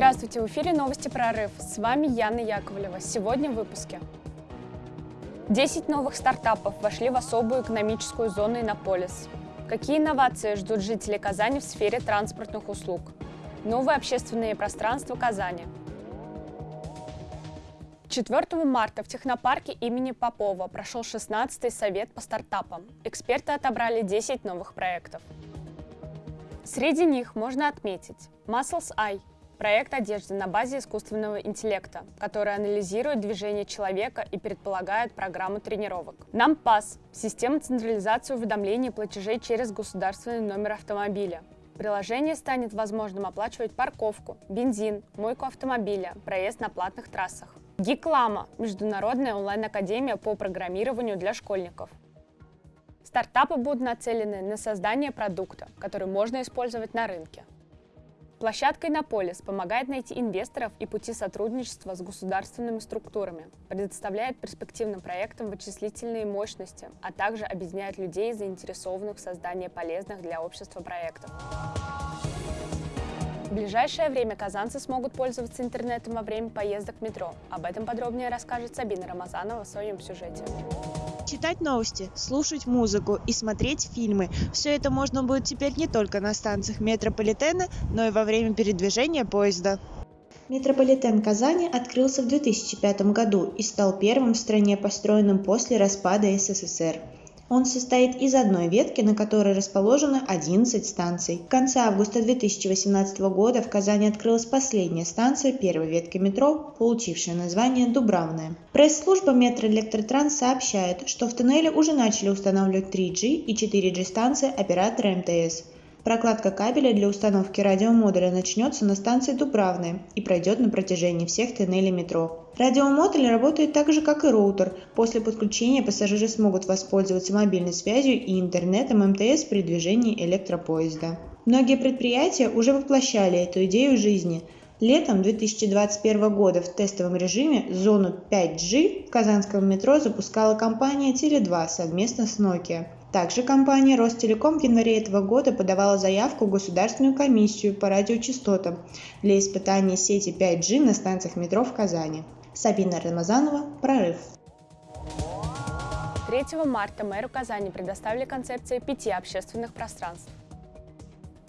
Здравствуйте, в эфире новости «Прорыв». С вами Яна Яковлева. Сегодня в выпуске. 10 новых стартапов вошли в особую экономическую зону Иннополис. Какие инновации ждут жители Казани в сфере транспортных услуг? Новые общественные пространства Казани. 4 марта в технопарке имени Попова прошел 16-й совет по стартапам. Эксперты отобрали 10 новых проектов. Среди них можно отметить Muscles Eye – проект одежды на базе искусственного интеллекта, который анализирует движение человека и предполагает программу тренировок. NamPass – система централизации уведомлений и платежей через государственный номер автомобиля. Приложение станет возможным оплачивать парковку, бензин, мойку автомобиля, проезд на платных трассах. Гиклама – международная онлайн-академия по программированию для школьников. Стартапы будут нацелены на создание продукта, который можно использовать на рынке. Площадка Иннополис помогает найти инвесторов и пути сотрудничества с государственными структурами, предоставляет перспективным проектам вычислительные мощности, а также объединяет людей, заинтересованных в создании полезных для общества проектов. В ближайшее время казанцы смогут пользоваться интернетом во время поездок в метро. Об этом подробнее расскажет Сабина Рамазанова в своем сюжете. Читать новости, слушать музыку и смотреть фильмы. Все это можно будет теперь не только на станциях метрополитена, но и во время передвижения поезда. Метрополитен Казани открылся в 2005 году и стал первым в стране построенным после распада СССР. Он состоит из одной ветки, на которой расположено 11 станций. В конце августа 2018 года в Казани открылась последняя станция первой ветки метро, получившая название Дубравная. Пресс-служба Метроэлектротранс сообщает, что в туннеле уже начали устанавливать 3G и 4G станции оператора МТС. Прокладка кабеля для установки радиомодуля начнется на станции Дубравная и пройдет на протяжении всех тоннелей метро. Радиомодуль работает так же, как и роутер. После подключения пассажиры смогут воспользоваться мобильной связью и интернетом МТС при движении электропоезда. Многие предприятия уже воплощали эту идею жизни. Летом 2021 года в тестовом режиме зону 5G в казанском метро запускала компания Теле2 совместно с Nokia. Также компания Ростелеком в январе этого года подавала заявку в Государственную комиссию по радиочастотам для испытания сети 5G на станциях метро в Казани. Сабина Рамазанова, «Прорыв». 3 марта мэру Казани предоставили концепции пяти общественных пространств.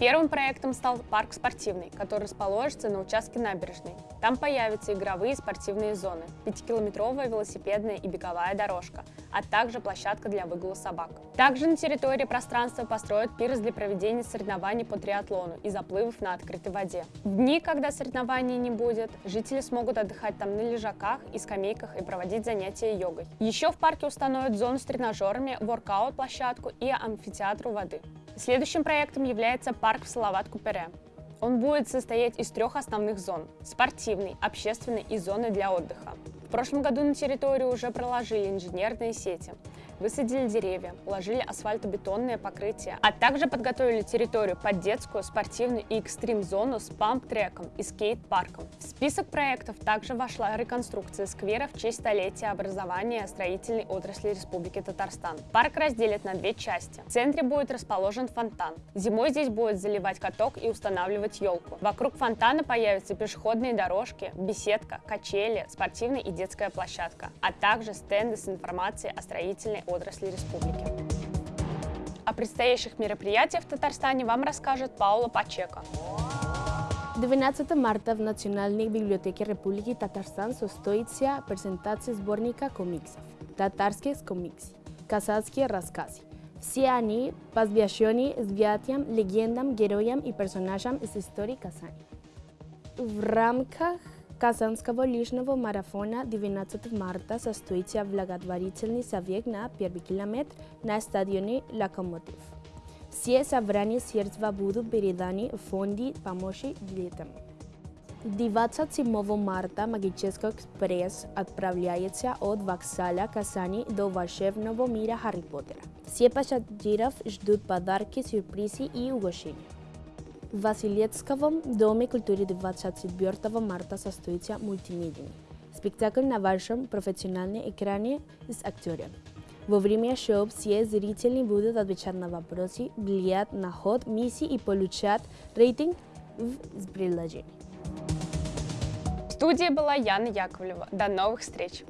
Первым проектом стал парк спортивный, который расположится на участке набережной. Там появятся игровые и спортивные зоны, пятикилометровая велосипедная и беговая дорожка, а также площадка для выгула собак. Также на территории пространства построят пирс для проведения соревнований по триатлону и заплывов на открытой воде. В дни, когда соревнований не будет, жители смогут отдыхать там на лежаках и скамейках и проводить занятия йогой. Еще в парке установят зону с тренажерами, воркаут-площадку и амфитеатр у воды. Следующим проектом является парк в Салават-Купере. Он будет состоять из трех основных зон – спортивной, общественной и зоны для отдыха. В прошлом году на территорию уже проложили инженерные сети высадили деревья, уложили асфальтобетонное покрытие, а также подготовили территорию под детскую, спортивную и экстрим-зону с памп-треком и скейт-парком. В список проектов также вошла реконструкция сквера в честь столетия образования строительной отрасли Республики Татарстан. Парк разделят на две части. В центре будет расположен фонтан. Зимой здесь будет заливать каток и устанавливать елку. Вокруг фонтана появятся пешеходные дорожки, беседка, качели, спортивная и детская площадка, а также стенды с информацией о строительной отрасли республики. О предстоящих мероприятиях в Татарстане вам расскажет Паула Пачека. 12 марта в Национальной библиотеке Республики Татарстан состоится презентация сборника комиксов «Татарские комиксы. Казахские рассказы». Все они посвящены святым легендам, героям и персонажам из истории Казани. В рамках Казанского лыжного марафона 12 марта состоится благотворительный совет на первый километр на стадионе «Локомотив». Все собрания средства будут переданы в фонде помощи детям. 27 марта Магический экспресс отправляется от вокзала Казани до волшебного мира Харри Поттера. Все пассажиров ждут подарки, сюрпризы и угощения. В Василецком доме культуры 24 марта состоится мультимедийный спектакль на вашем профессиональном экране с актерами. Во время шоу все зрители будут отвечать на вопросы, влиять на ход миссии и получать рейтинг в приложении. студии была Яна Яковлева. До новых встреч!